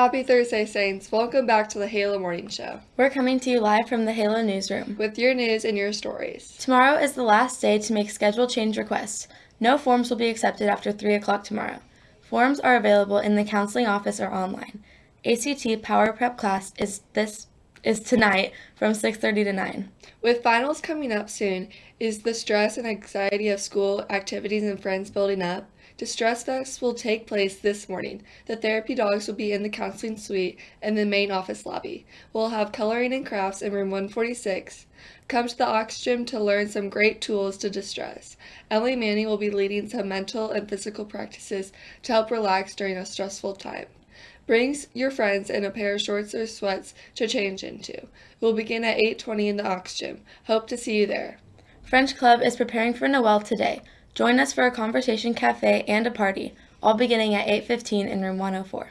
Happy Thursday, Saints. Welcome back to the Halo Morning Show We're coming to you live from the Halo newsroom. with your news and your stories. Tomorrow is the last day to make schedule change requests. No forms will be accepted after 3 o'clock tomorrow. Forms are available in the counseling office or online. ACT Power Prep class is this is tonight from 6:30 to 9. With finals coming up soon, is the stress and anxiety of school activities and friends building up? Distress Fest will take place this morning. The therapy dogs will be in the counseling suite and the main office lobby. We'll have coloring and crafts in room 146. Come to the Aux Gym to learn some great tools to distress. Emily Manning will be leading some mental and physical practices to help relax during a stressful time. Bring your friends in a pair of shorts or sweats to change into. We'll begin at 8:20 in the Aux Gym. Hope to see you there. French Club is preparing for Noel today. Join us for a conversation cafe and a party, all beginning at 8:15 in room 104.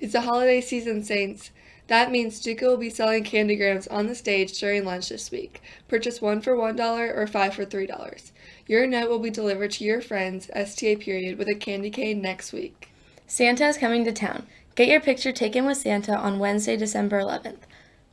It's the holiday season, Saints. That means DECA will be selling candygrams on the stage during lunch this week. Purchase one for $1 or five for $3. Your note will be delivered to your friends, STA period, with a candy cane next week. Santa is coming to town. Get your picture taken with Santa on Wednesday, December 11th.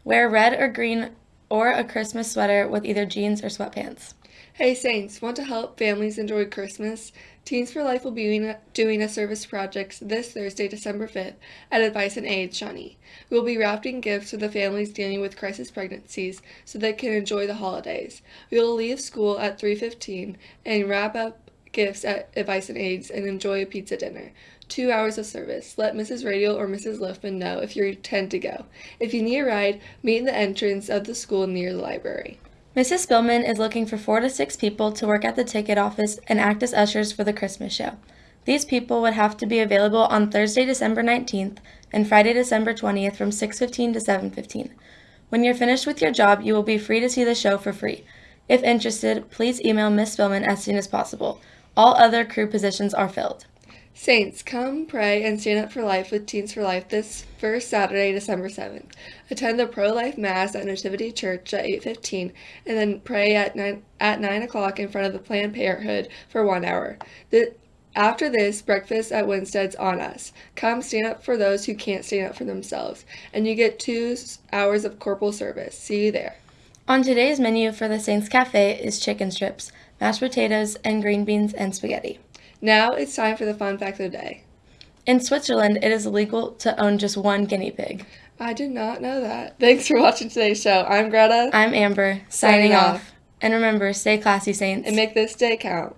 Wear red or green or a Christmas sweater with either jeans or sweatpants. Hey Saints, want to help families enjoy Christmas? Teens for Life will be doing a service project this Thursday, December 5th at Advice and Aid, Shawnee. We will be wrapping gifts for the families dealing with crisis pregnancies so they can enjoy the holidays. We will leave school at 3.15 and wrap up gifts at Advice and Aids and enjoy a pizza dinner. Two hours of service. Let Mrs. Radial or Mrs. Liffman know if you intend to go. If you need a ride, meet in the entrance of the school near the library. Mrs. Spillman is looking for four to six people to work at the ticket office and act as ushers for the Christmas show. These people would have to be available on Thursday, December 19th and Friday, December 20th from 6:15 to 7:15. When you're finished with your job, you will be free to see the show for free. If interested, please email Miss Spillman as soon as possible. All other crew positions are filled. Saints, come pray and stand up for life with Teens for Life this first Saturday, December 7th. Attend the pro-life mass at Nativity Church at 8:15 and then pray at 9 at 9 o'clock in front of the Planned Parenthood for one hour. The, after this, breakfast at Winstead's on us. Come stand up for those who can't stand up for themselves, and you get two hours of corporal service. See you there. On today's menu for the Saints Cafe is chicken strips, mashed potatoes, and green beans and spaghetti. Now it's time for the fun fact of the day. In Switzerland, it is illegal to own just one guinea pig. I did not know that. Thanks for watching today's show. I'm Greta. I'm Amber, signing, Signing off. off. And remember, stay classy, Saints. and make this day count.